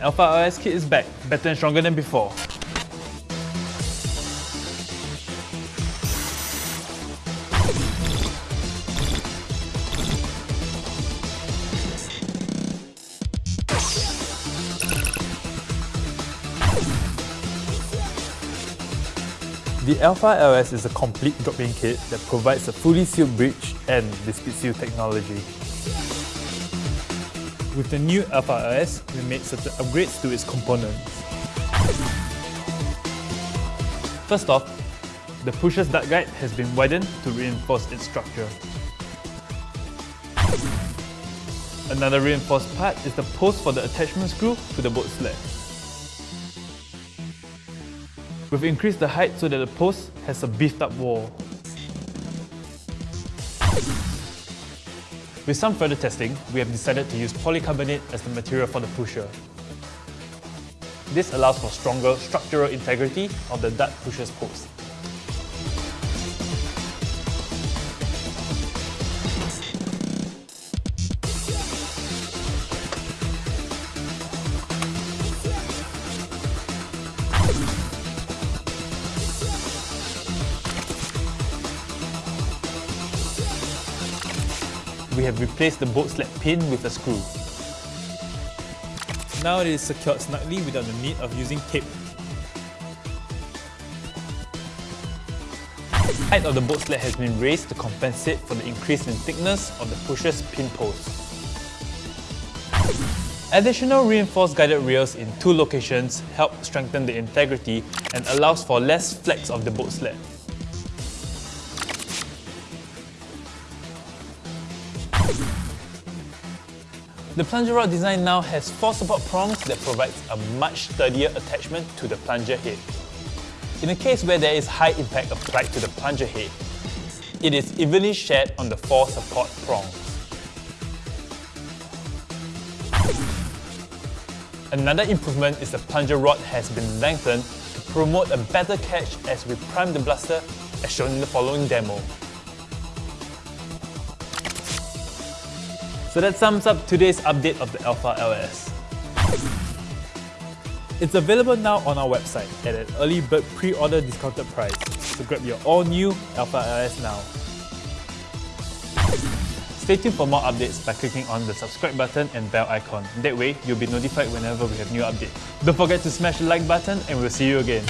Alpha LS kit is back, better and stronger than before. The Alpha LS is a complete drop-in kit that provides a fully sealed breech and the speed seal technology. With the new LS, we made certain upgrades to its components. First off, the pusher's dart guide has been widened to reinforce its structure. Another reinforced part is the post for the attachment screw to the bolt sled. We've increased the height so that the post has a beefed up wall. With some further testing, we have decided to use polycarbonate as the material for the pusher. This allows for stronger structural integrity of the dart pusher's post. We have replaced the bolt sled pin with a screw. Now it is secured snugly without the need of using tape. The height of the bolt sled has been raised to compensate for the increase in thickness of the pusher's pin post. Additional reinforced guided rails in two locations help strengthen the integrity and allows for less flex of the bolt sled. The plunger rod design now has four support prongs that provides a much sturdier attachment to the plunger head. In a case where there is high impact applied to the plunger head, it is evenly shared on the four support prongs. Another improvement is the plunger rod has been lengthened to promote a better catch as we prime the blaster as shown in the following demo. So that sums up today's update of the Alpha LS. It's available now on our website at an early bird pre-order discounted price. So grab your all-new Alpha LS now. Stay tuned for more updates by clicking on the subscribe button and bell icon. That way, you'll be notified whenever we have new updates. Don't forget to smash the like button and we'll see you again.